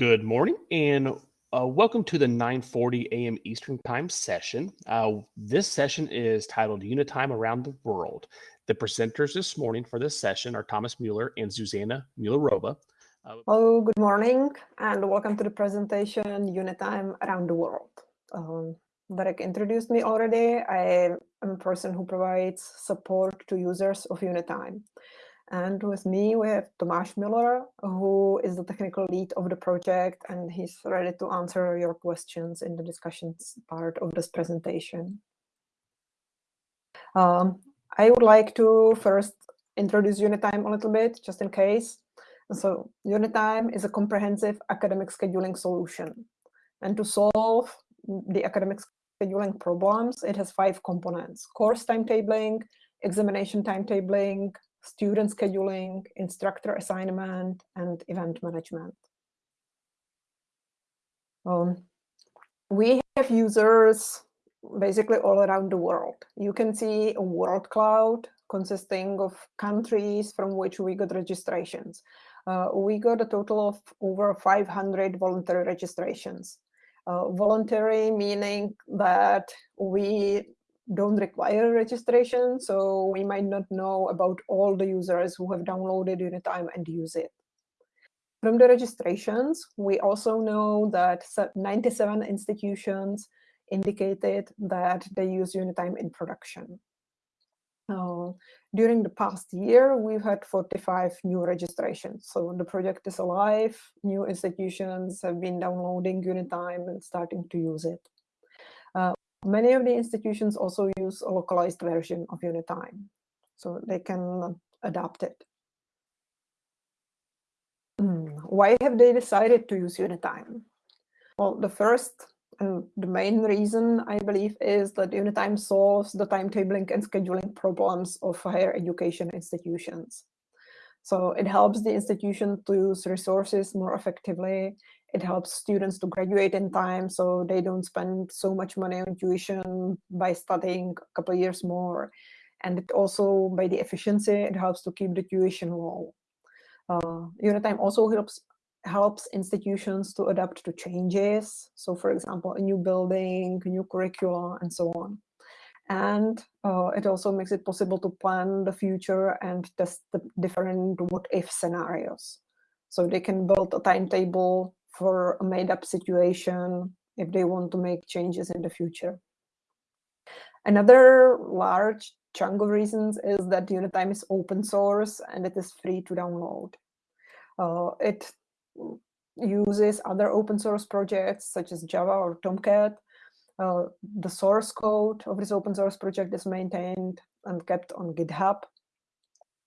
Good morning and uh, welcome to the 9:40 a.m. Eastern Time session. Uh, this session is titled Unitime Around the World. The presenters this morning for this session are Thomas Mueller and Zuzana Müllerová. Uh, Hello, good morning, and welcome to the presentation Unitime Around the World. Um, Derek introduced me already. I am a person who provides support to users of Unitime. And with me, we have Tomáš Mueller, who is the technical lead of the project, and he's ready to answer your questions in the discussions part of this presentation. Um, I would like to first introduce Unitime a little bit, just in case. So Unitime is a comprehensive academic scheduling solution. And to solve the academic scheduling problems, it has five components, course timetabling, examination timetabling, student scheduling, instructor assignment, and event management. Um, we have users basically all around the world. You can see a world cloud consisting of countries from which we got registrations. Uh, we got a total of over 500 voluntary registrations. Uh, voluntary meaning that we don't require registration, so we might not know about all the users who have downloaded Unitime and use it. From the registrations, we also know that 97 institutions indicated that they use Unitime in production. Uh, during the past year, we've had 45 new registrations. So the project is alive. New institutions have been downloading Unitime and starting to use it. Many of the institutions also use a localized version of Unitime, so they can adapt it. Hmm, why have they decided to use Unitime? Well, the first and the main reason, I believe, is that Unitime solves the timetabling and scheduling problems of higher education institutions. So it helps the institution to use resources more effectively it helps students to graduate in time so they don't spend so much money on tuition by studying a couple years more. And it also, by the efficiency, it helps to keep the tuition low. Uh, Unitime also helps helps institutions to adapt to changes. So for example, a new building, new curricula, and so on. And uh, it also makes it possible to plan the future and test the different what-if scenarios. So they can build a timetable for a made-up situation if they want to make changes in the future. Another large chunk of reasons is that Unitime is open source and it is free to download. Uh, it uses other open source projects such as Java or Tomcat. Uh, the source code of this open source project is maintained and kept on GitHub.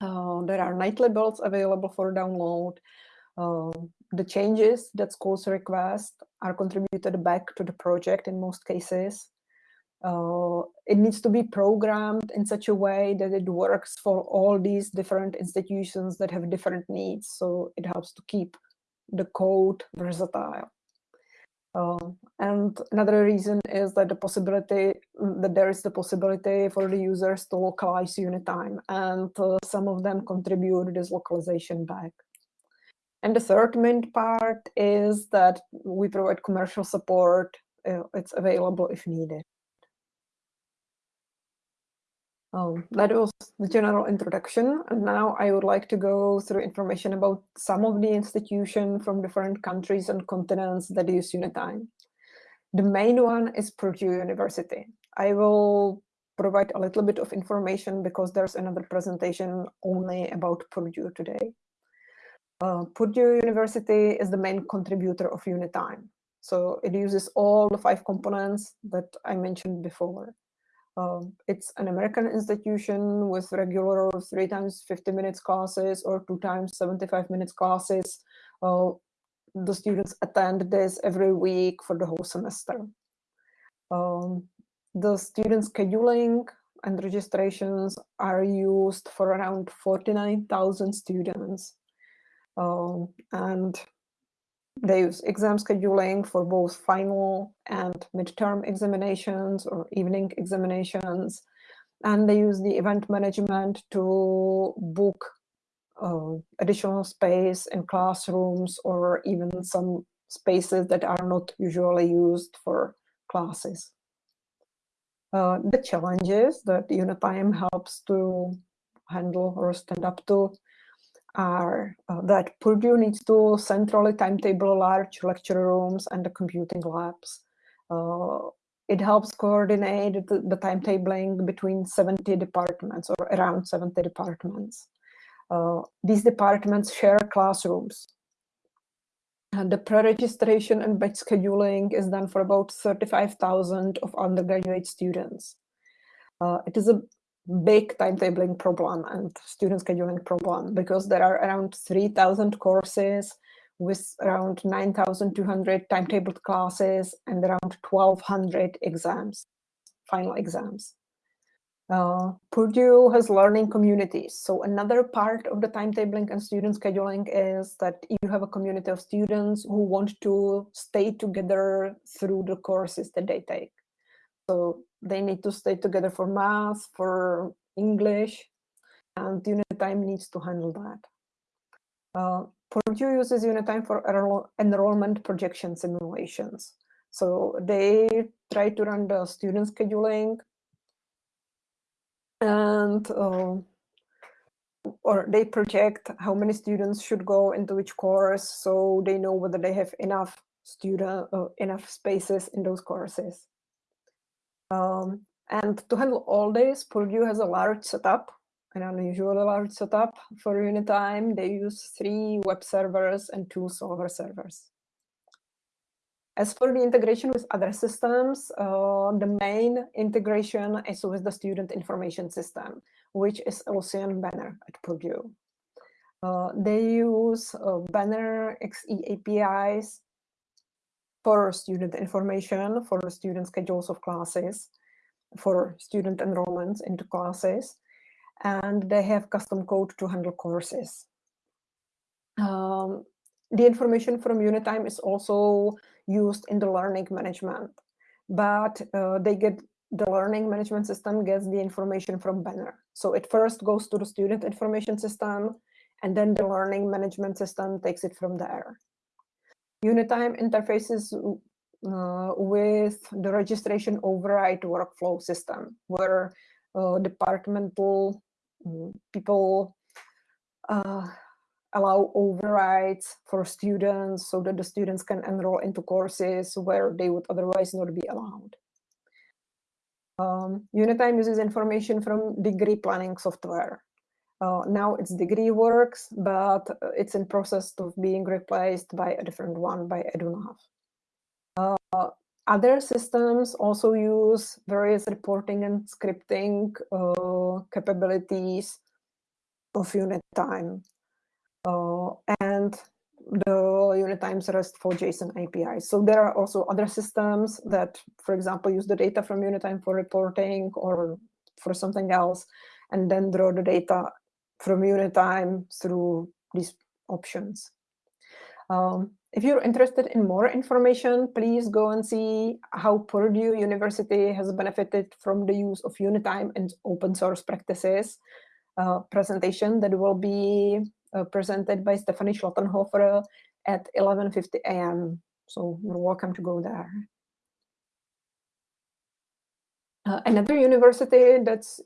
Uh, there are nightly builds available for download. Uh, the changes that schools request are contributed back to the project in most cases. Uh, it needs to be programmed in such a way that it works for all these different institutions that have different needs. So it helps to keep the code versatile. Uh, and another reason is that the possibility that there is the possibility for the users to localize Unitime, and uh, some of them contribute this localization back. And the third main part is that we provide commercial support. Uh, it's available if needed. Um, that was the general introduction. And now I would like to go through information about some of the institutions from different countries and continents that use Unitime. The main one is Purdue University. I will provide a little bit of information because there's another presentation only about Purdue today. Uh, Purdue University is the main contributor of Unitime. So it uses all the five components that I mentioned before. Um, it's an American institution with regular three times 50 minutes classes or two times 75 minutes classes. Uh, the students attend this every week for the whole semester. Um, the student scheduling and registrations are used for around 49,000 students um, and they use exam scheduling for both final and midterm examinations or evening examinations. And they use the event management to book uh, additional space in classrooms or even some spaces that are not usually used for classes. Uh, the challenges that Unitime helps to handle or stand up to are uh, that Purdue needs to centrally timetable large lecture rooms and the computing labs. Uh, it helps coordinate the, the, timetabling between 70 departments or around 70 departments. Uh, these departments share classrooms. And the pre-registration and batch scheduling is done for about 35,000 of undergraduate students. Uh, it is a big timetabling problem and student scheduling problem because there are around 3,000 courses with around 9,200 timetabled classes and around 1,200 exams, final exams. Uh, Purdue has learning communities. So another part of the timetabling and student scheduling is that you have a community of students who want to stay together through the courses that they take. So they need to stay together for math, for English, and Unitime needs to handle that. Uh, Purdue uses Unitime for enroll enrollment projection simulations. So they try to run the student scheduling and uh, or they project how many students should go into which course so they know whether they have enough student uh, enough spaces in those courses um, and to handle all this, Purdue has a large setup, an unusually large setup for Unitime. They use three web servers and two solver servers. As for the integration with other systems, uh, the main integration is with the student information system, which is Ellucian Banner at Purdue. Uh, they use uh, Banner XE APIs for student information, for student schedules of classes, for student enrollments into classes, and they have custom code to handle courses. Um, the information from Unitime is also used in the learning management, but uh, they get the learning management system gets the information from Banner. So it first goes to the student information system, and then the learning management system takes it from there. Unitime interfaces uh, with the registration override workflow system, where uh, departmental mm, people uh, allow overrides for students so that the students can enroll into courses where they would otherwise not be allowed. Um, Unitime uses information from degree planning software. Uh, now it's degree works, but uh, it's in process of being replaced by a different one by EduNav. Uh, other systems also use various reporting and scripting uh, capabilities of Unitime. Uh, and the unit Unitime's RESTful JSON API. So there are also other systems that, for example, use the data from Unitime for reporting or for something else, and then draw the data from Unitime through these options. Um, if you're interested in more information, please go and see how Purdue University has benefited from the use of Unitime and open source practices uh, presentation that will be uh, presented by Stephanie Schluttenhofer at 11.50 a.m. So you're welcome to go there. Uh, another university that's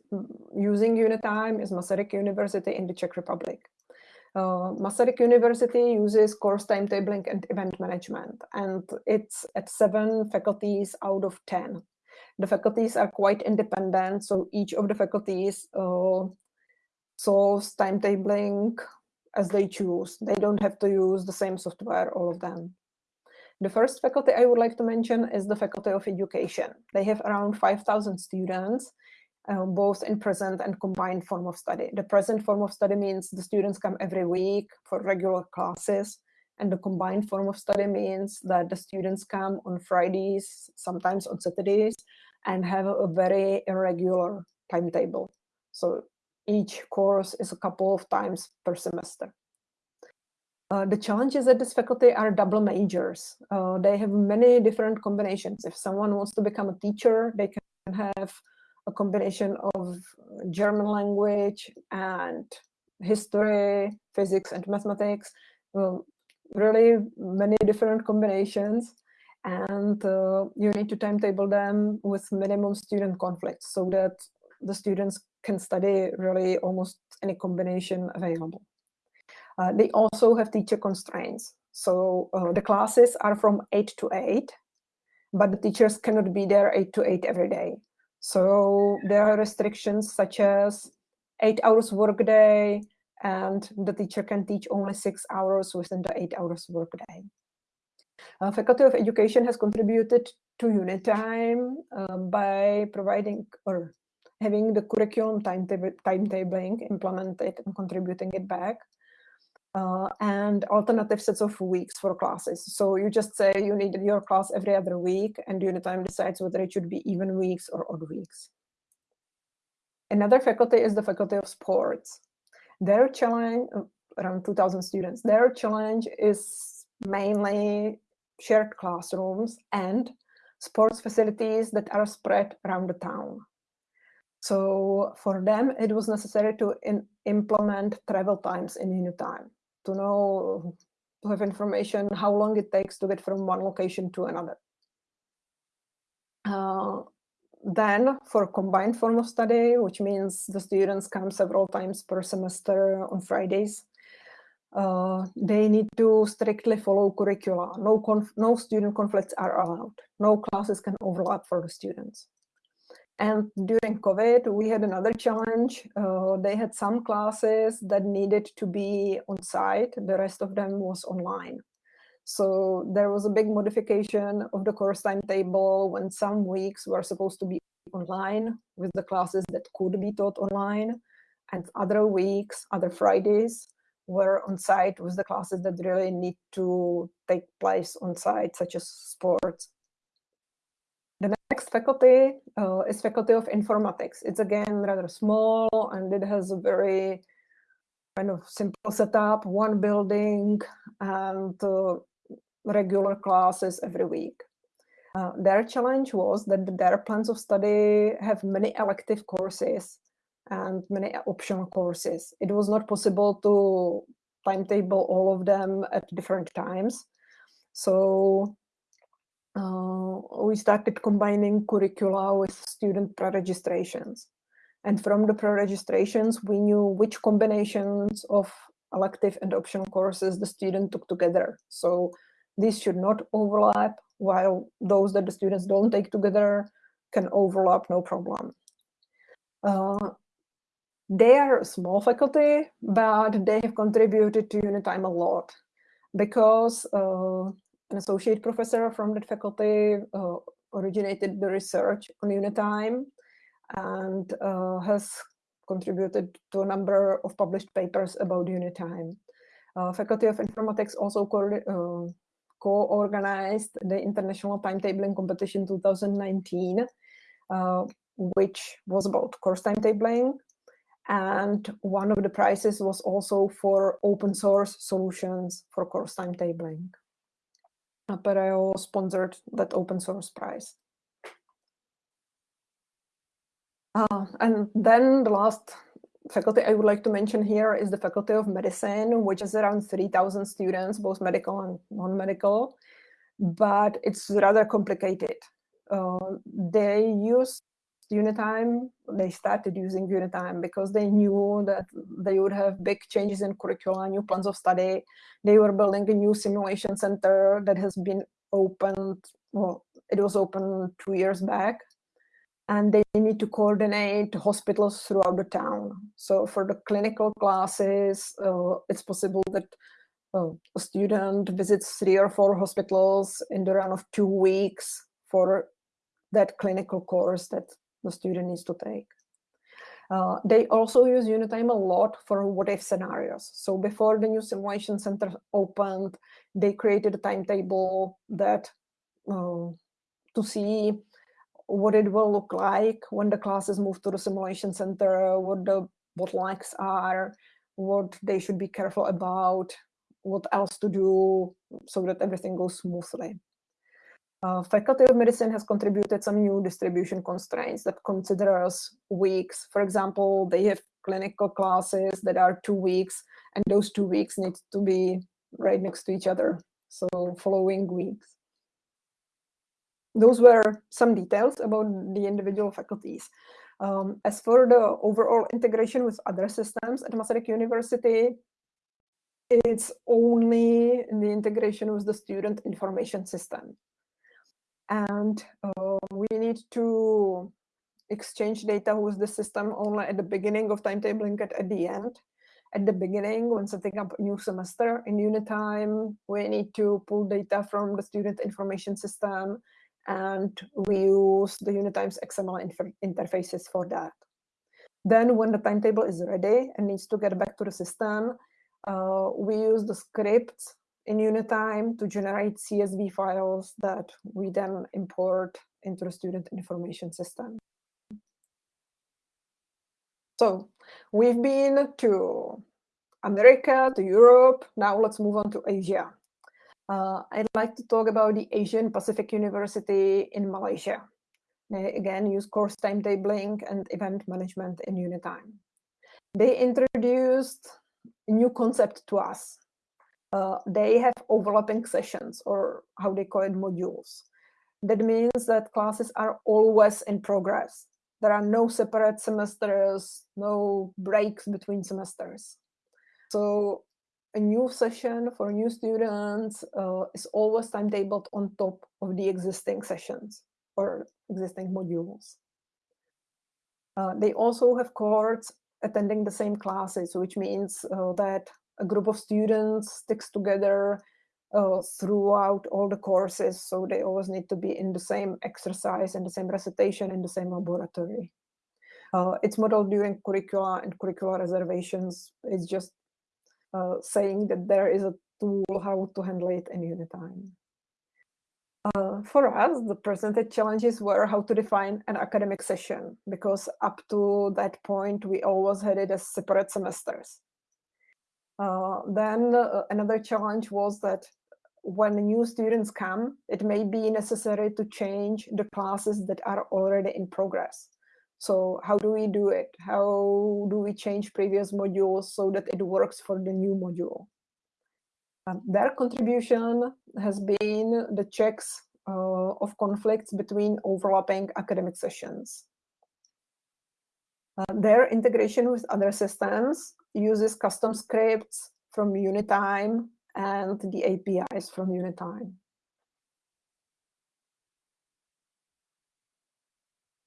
using Unitime is Masaryk University in the Czech Republic. Uh, Masaryk University uses course timetabling and event management, and it's at seven faculties out of 10. The faculties are quite independent, so each of the faculties uh, solves timetabling as they choose. They don't have to use the same software, all of them. The first faculty I would like to mention is the Faculty of Education. They have around 5,000 students, uh, both in present and combined form of study. The present form of study means the students come every week for regular classes, and the combined form of study means that the students come on Fridays, sometimes on Saturdays, and have a very irregular timetable. So each course is a couple of times per semester. Uh, the challenges at this faculty are double majors. Uh, they have many different combinations. If someone wants to become a teacher, they can have a combination of German language and history, physics, and mathematics. Well, really many different combinations and uh, you need to timetable them with minimum student conflicts so that the students can study really almost any combination available. Uh, they also have teacher constraints. So uh, the classes are from 8 to 8, but the teachers cannot be there 8 to 8 every day. So there are restrictions such as 8 hours workday, and the teacher can teach only 6 hours within the 8 hours workday. Uh, Faculty of Education has contributed to Unitime uh, by providing or having the curriculum timetabling implemented and contributing it back. Uh, and alternative sets of weeks for classes. So you just say you need your class every other week and Unitime decides whether it should be even weeks or odd weeks. Another faculty is the Faculty of Sports. Their challenge, uh, around 2,000 students, their challenge is mainly shared classrooms and sports facilities that are spread around the town. So for them, it was necessary to implement travel times in Unitime to know, to have information how long it takes to get from one location to another. Uh, then for combined form of study, which means the students come several times per semester on Fridays, uh, they need to strictly follow curricula. No, no student conflicts are allowed. No classes can overlap for the students. And during COVID, we had another challenge. Uh, they had some classes that needed to be on site. The rest of them was online. So there was a big modification of the course timetable when some weeks were supposed to be online with the classes that could be taught online. And other weeks, other Fridays, were on site with the classes that really need to take place on site, such as sports next faculty uh, is Faculty of Informatics. It's again rather small and it has a very kind of simple setup, one building and uh, regular classes every week. Uh, their challenge was that their plans of study have many elective courses and many optional courses. It was not possible to timetable all of them at different times. So we started combining curricula with student pre-registrations. And from the pre-registrations, we knew which combinations of elective and optional courses the student took together. So these should not overlap, while those that the students don't take together can overlap, no problem. Uh, they are a small faculty, but they have contributed to Unitime a lot because uh, an associate professor from that faculty uh, originated the research on Unitime and uh, has contributed to a number of published papers about Unitime. Uh, Faculty of Informatics also uh, co-organized co the International Timetabling Competition 2019, uh, which was about course timetabling. And one of the prizes was also for open source solutions for course timetabling. Apereo sponsored that open source prize. Uh, and then the last faculty I would like to mention here is the Faculty of Medicine, which is around 3,000 students, both medical and non-medical, but it's rather complicated. Uh, they use Unitime, they started using Unitime because they knew that they would have big changes in curricula, new plans of study. They were building a new simulation center that has been opened, well, it was open two years back. And they need to coordinate hospitals throughout the town. So for the clinical classes, uh, it's possible that a student visits three or four hospitals in the run of two weeks for that clinical course that the student needs to take. Uh, they also use Unitime a lot for what-if scenarios. So before the new simulation center opened, they created a timetable that uh, to see what it will look like when the classes move to the simulation center, what the bottlenecks are, what they should be careful about, what else to do so that everything goes smoothly. Uh, Faculty of Medicine has contributed some new distribution constraints that considers weeks. For example, they have clinical classes that are two weeks, and those two weeks need to be right next to each other. So following weeks. Those were some details about the individual faculties. Um, as for the overall integration with other systems at Masaryk University, it's only the integration with the student information system. And uh, we need to exchange data with the system only at the beginning of timetabling and at the end. At the beginning, when setting up a new semester in Unitime, we need to pull data from the student information system and we use the Unitime's XML inter interfaces for that. Then when the timetable is ready and needs to get back to the system, uh, we use the scripts in Unitime to generate CSV files that we then import into the student information system. So we've been to America, to Europe. Now let's move on to Asia. Uh, I'd like to talk about the Asian Pacific University in Malaysia. They again use course timetabling and event management in Unitime. They introduced a new concept to us. Uh, they have overlapping sessions or how they call it modules. That means that classes are always in progress. There are no separate semesters, no breaks between semesters. So a new session for new students uh, is always timetabled on top of the existing sessions or existing modules. Uh, they also have cohorts attending the same classes, which means uh, that a group of students sticks together uh, throughout all the courses. So they always need to be in the same exercise and the same recitation in the same laboratory. Uh, it's modeled during curricula and curricular reservations. It's just uh, saying that there is a tool how to handle it in Unitime. Uh, for us, the presented challenges were how to define an academic session, because up to that point, we always had it as separate semesters. Uh, then uh, another challenge was that when new students come, it may be necessary to change the classes that are already in progress. So how do we do it? How do we change previous modules so that it works for the new module? Um, their contribution has been the checks uh, of conflicts between overlapping academic sessions. Uh, their integration with other systems uses custom scripts from Unitime and the APIs from Unitime.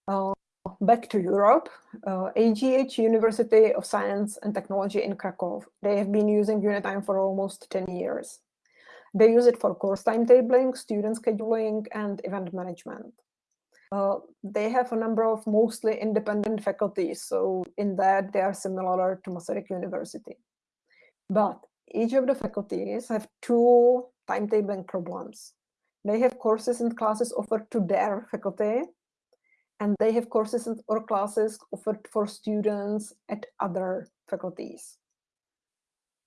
Uh, back to Europe, uh, AGH University of Science and Technology in Krakow. They have been using Unitime for almost 10 years. They use it for course timetabling, student scheduling, and event management. Uh, they have a number of mostly independent faculties, so in that they are similar to Masaryk University. But each of the faculties have two timetabling problems. They have courses and classes offered to their faculty, and they have courses or classes offered for students at other faculties.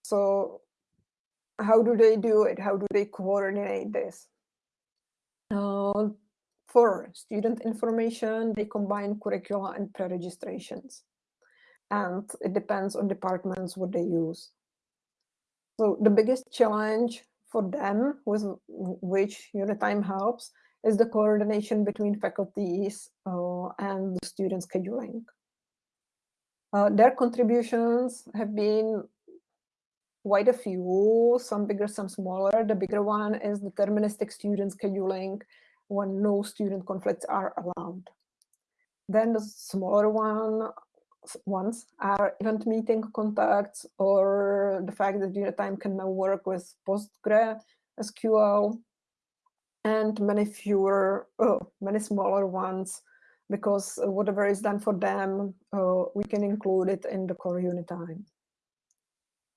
So how do they do it? How do they coordinate this? Uh, for student information, they combine curricula and pre-registrations. And it depends on departments what they use. So the biggest challenge for them with which Unitime helps is the coordination between faculties uh, and the student scheduling. Uh, their contributions have been quite a few, some bigger, some smaller. The bigger one is deterministic student scheduling when no student conflicts are allowed. Then the smaller one ones are event meeting contacts or the fact that Unitime can now work with PostgreSQL and many fewer, oh, many smaller ones, because whatever is done for them, uh, we can include it in the core Unitime.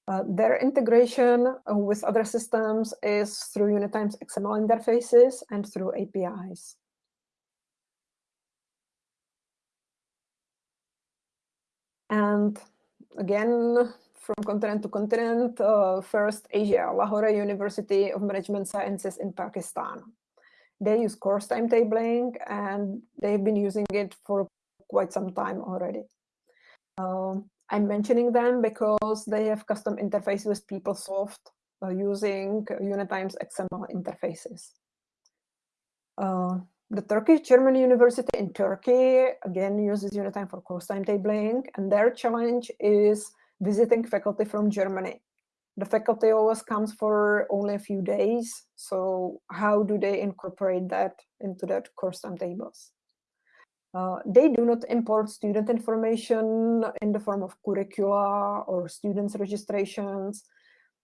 Uh, their integration uh, with other systems is through Unitime's XML interfaces and through APIs. And again, from continent to continent, uh, first Asia, Lahore University of Management Sciences in Pakistan. They use course timetabling and they've been using it for quite some time already. Um, I'm mentioning them because they have custom interface with PeopleSoft uh, using Unitime's XML interfaces. Uh, the Turkish German University in Turkey, again, uses Unitime for course timetabling, and their challenge is visiting faculty from Germany. The faculty always comes for only a few days, so how do they incorporate that into that course timetables? Uh, they do not import student information in the form of curricula or students registrations.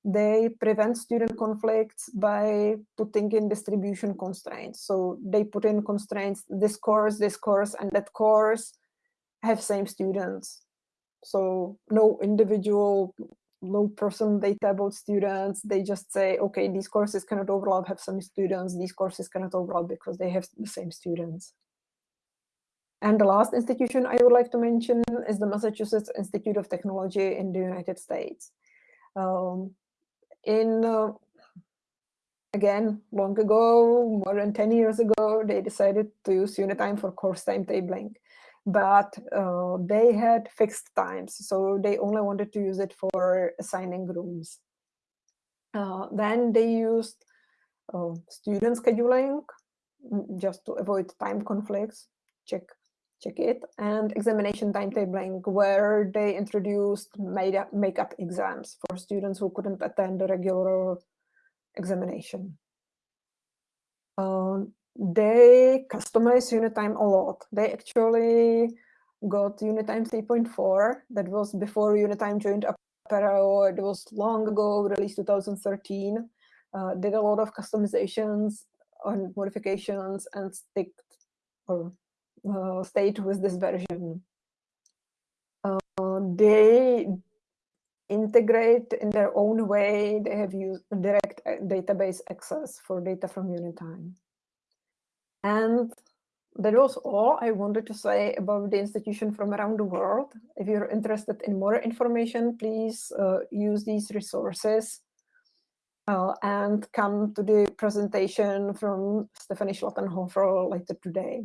They prevent student conflicts by putting in distribution constraints. So they put in constraints, this course, this course, and that course have same students. So no individual, no personal data about students. They just say, okay, these courses cannot overlap, have some students. These courses cannot overlap because they have the same students. And the last institution I would like to mention is the Massachusetts Institute of Technology in the United States. Um, in, uh, again, long ago, more than 10 years ago, they decided to use Unitime for course timetabling. But uh, they had fixed times, so they only wanted to use it for assigning rooms. Uh, then they used uh, student scheduling mm, just to avoid time conflicts. Check check it, and examination timetabling, where they introduced makeup exams for students who couldn't attend the regular examination. Um, they customized Unitime a lot. They actually got Unitime 3.4. That was before Unitime joined Apereo. It was long ago, released 2013. Uh, did a lot of customizations and modifications and stick or uh, state with this version. Uh, they integrate in their own way. They have used direct uh, database access for data from Unitime. And that was all I wanted to say about the institution from around the world. If you're interested in more information, please uh, use these resources uh, and come to the presentation from Stephanie Schluttenhofer later today.